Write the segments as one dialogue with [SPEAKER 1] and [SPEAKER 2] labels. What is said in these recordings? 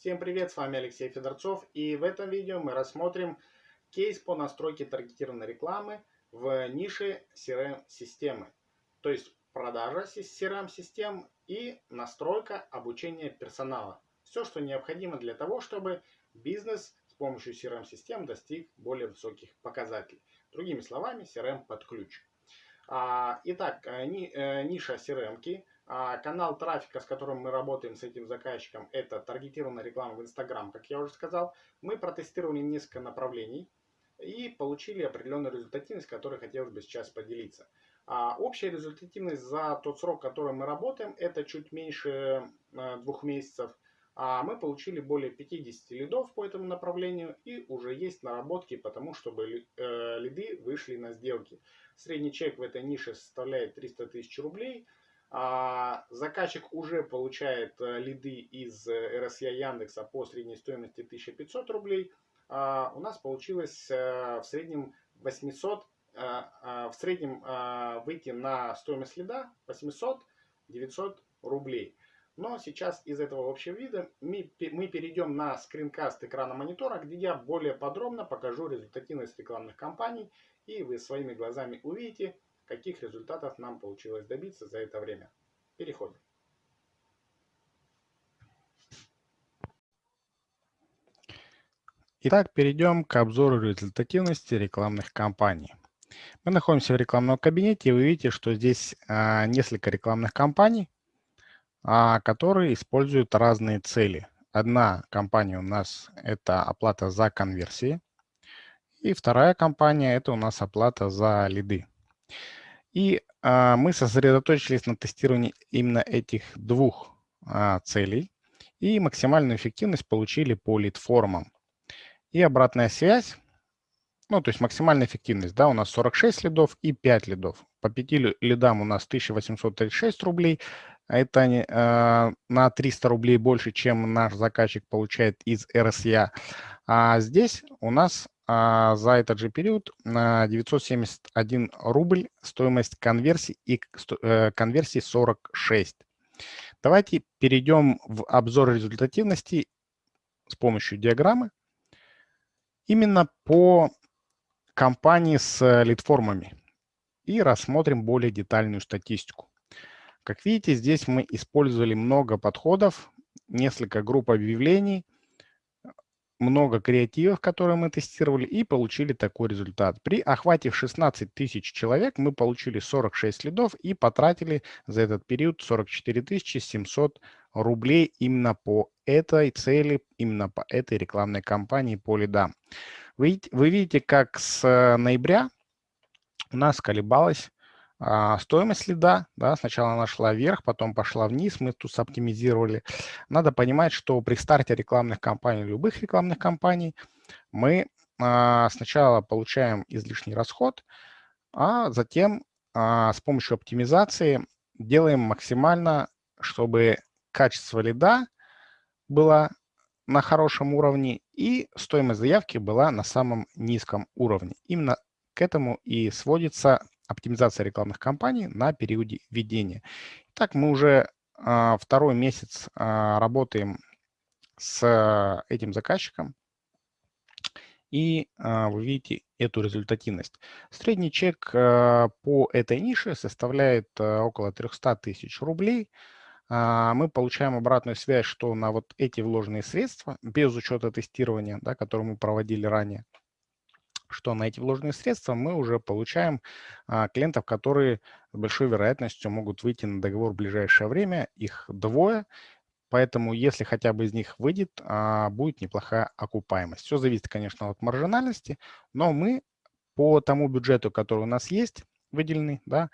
[SPEAKER 1] Всем привет, с вами Алексей Федорцов и в этом видео мы рассмотрим кейс по настройке таргетированной рекламы в нише CRM-системы. То есть продажа CRM-систем и настройка обучения персонала. Все, что необходимо для того, чтобы бизнес с помощью CRM-систем достиг более высоких показателей. Другими словами, CRM под ключ. А, итак, э, э, ниша CRM-ки канал трафика, с которым мы работаем с этим заказчиком, это таргетированная реклама в Instagram, как я уже сказал. Мы протестировали несколько направлений и получили определенную результативность, которой хотелось бы сейчас поделиться. А общая результативность за тот срок, который мы работаем, это чуть меньше э, двух месяцев. А мы получили более 50 лидов по этому направлению и уже есть наработки по тому, чтобы э, лиды вышли на сделки. Средний чек в этой нише составляет 300 тысяч рублей – а, заказчик уже получает э, лиды из RSA Яндекса по средней стоимости 1500 рублей. А, у нас получилось э, в среднем 800, э, в среднем выйти на стоимость лида 800-900 рублей. Но сейчас из этого общего вида мы перейдем на скринкаст экрана монитора, где я более подробно покажу результативность рекламных кампаний. И вы своими глазами увидите, каких результатов нам получилось добиться за это время. Переходим.
[SPEAKER 2] Итак, перейдем к обзору результативности рекламных кампаний. Мы находимся в рекламном кабинете, и вы видите, что здесь а, несколько рекламных кампаний, а, которые используют разные цели. Одна компания у нас – это оплата за конверсии, и вторая компания – это у нас оплата за лиды. И а, мы сосредоточились на тестировании именно этих двух а, целей и максимальную эффективность получили по лид-формам. И обратная связь, ну, то есть максимальная эффективность, да, у нас 46 лидов и 5 лидов. По 5 лидам у нас 1836 рублей, а это э, на 300 рублей больше, чем наш заказчик получает из РСЯ. А здесь у нас а, за этот же период на 971 рубль стоимость конверсии и э, конверсии 46. Давайте перейдем в обзор результативности с помощью диаграммы именно по компании с лидформами и рассмотрим более детальную статистику. Как видите, здесь мы использовали много подходов, несколько групп объявлений – много креативов, которые мы тестировали, и получили такой результат. При охвате в 16 тысяч человек мы получили 46 лидов и потратили за этот период 44 700 рублей именно по этой цели, именно по этой рекламной кампании по лидам. Вы, вы видите, как с ноября у нас колебалась стоимость лида, да, сначала она шла вверх, потом пошла вниз, мы тут оптимизировали. Надо понимать, что при старте рекламных кампаний, любых рекламных кампаний, мы а, сначала получаем излишний расход, а затем а, с помощью оптимизации делаем максимально, чтобы качество лида было на хорошем уровне и стоимость заявки была на самом низком уровне. Именно к этому и сводится оптимизация рекламных кампаний на периоде введения. Так мы уже а, второй месяц а, работаем с этим заказчиком, и а, вы видите эту результативность. Средний чек по этой нише составляет около 300 тысяч рублей. Мы получаем обратную связь, что на вот эти вложенные средства, без учета тестирования, да, которые мы проводили ранее, что на эти вложенные средства мы уже получаем а, клиентов, которые с большой вероятностью могут выйти на договор в ближайшее время. Их двое, поэтому если хотя бы из них выйдет, а, будет неплохая окупаемость. Все зависит, конечно, от маржинальности, но мы по тому бюджету, который у нас есть, выделенный, да,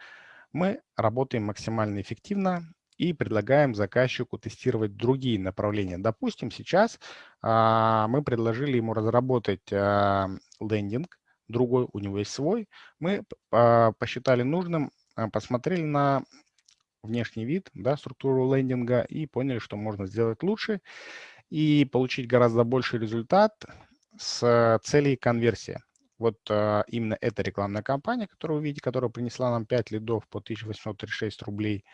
[SPEAKER 2] мы работаем максимально эффективно и предлагаем заказчику тестировать другие направления. Допустим, сейчас а, мы предложили ему разработать а, лендинг, другой, у него есть свой. Мы а, посчитали нужным, а, посмотрели на внешний вид, да, структуру лендинга и поняли, что можно сделать лучше и получить гораздо больший результат с целей конверсии. Вот а, именно эта рекламная кампания, которую вы видите, которая принесла нам 5 лидов по 1836 рублей,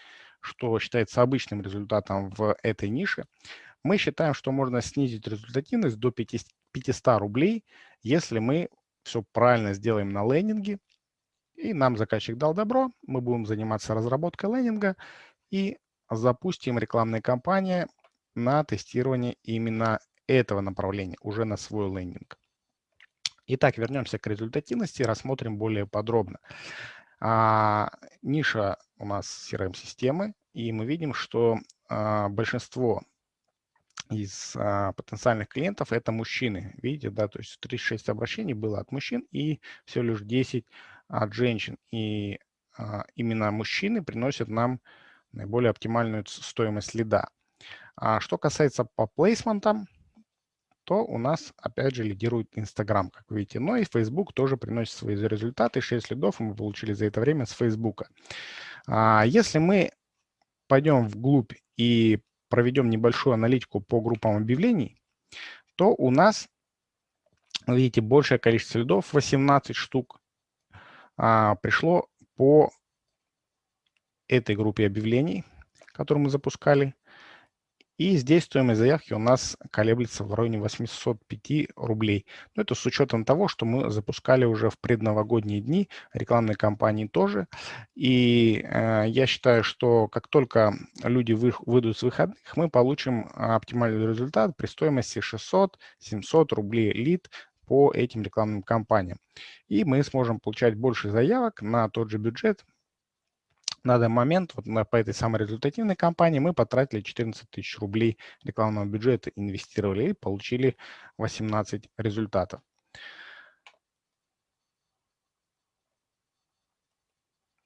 [SPEAKER 2] что считается обычным результатом в этой нише, мы считаем, что можно снизить результативность до 500 рублей, если мы все правильно сделаем на лендинге, и нам заказчик дал добро, мы будем заниматься разработкой лендинга и запустим рекламные кампании на тестирование именно этого направления, уже на свой лендинг. Итак, вернемся к результативности и рассмотрим более подробно. А, ниша у нас CRM-системы, и мы видим, что а, большинство из а, потенциальных клиентов это мужчины. Видите, да, то есть 36 обращений было от мужчин и всего лишь 10 от женщин. И а, именно мужчины приносят нам наиболее оптимальную стоимость лида. А что касается по плейсментам, то у нас опять же лидирует Instagram, как видите. Но и Facebook тоже приносит свои результаты. 6 лидов мы получили за это время с Facebook. А если мы пойдем вглубь и проведем небольшую аналитику по группам объявлений, то у нас, видите, большее количество лидов, 18 штук, а, пришло по этой группе объявлений, которую мы запускали. И здесь стоимость заявки у нас колеблется в районе 805 рублей. Но это с учетом того, что мы запускали уже в предновогодние дни, рекламные кампании тоже. И э, я считаю, что как только люди вы, выйдут с выходных, мы получим оптимальный результат при стоимости 600-700 рублей лид по этим рекламным кампаниям. И мы сможем получать больше заявок на тот же бюджет, на данный момент вот на, по этой самой результативной кампании мы потратили 14 тысяч рублей рекламного бюджета, инвестировали и получили 18 результатов.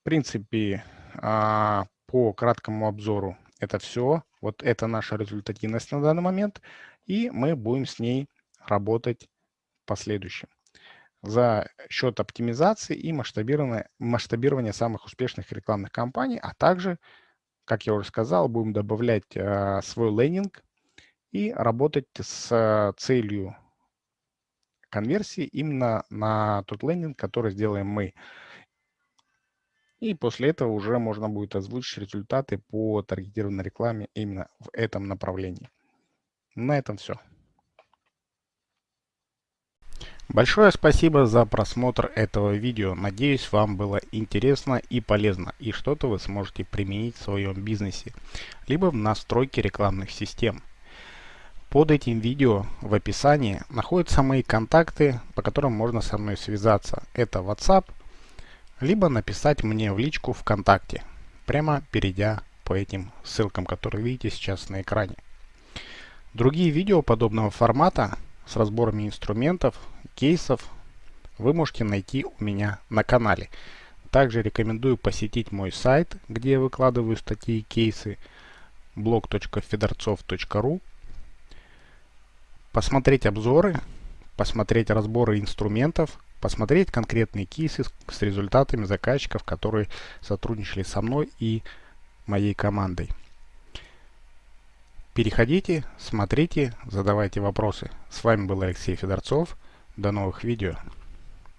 [SPEAKER 2] В принципе, а, по краткому обзору это все. Вот это наша результативность на данный момент. И мы будем с ней работать в последующем за счет оптимизации и масштабирования, масштабирования самых успешных рекламных кампаний, а также, как я уже сказал, будем добавлять э, свой лендинг и работать с целью конверсии именно на тот лендинг, который сделаем мы. И после этого уже можно будет озвучить результаты по таргетированной рекламе именно в этом направлении. На этом все. Большое спасибо за просмотр этого видео. Надеюсь, вам было интересно и полезно, и что-то вы сможете применить в своем бизнесе, либо в настройке рекламных систем. Под этим видео в описании находятся мои контакты, по которым можно со мной связаться. Это WhatsApp, либо написать мне в личку ВКонтакте, прямо перейдя по этим ссылкам, которые видите сейчас на экране. Другие видео подобного формата с разборами инструментов, кейсов вы можете найти у меня на канале. Также рекомендую посетить мой сайт, где я выкладываю статьи и кейсы blog.fedorцов.ru Посмотреть обзоры, посмотреть разборы инструментов, посмотреть конкретные кейсы с результатами заказчиков, которые сотрудничали со мной и моей командой. Переходите, смотрите, задавайте вопросы. С вами был Алексей Федорцов. До новых видео.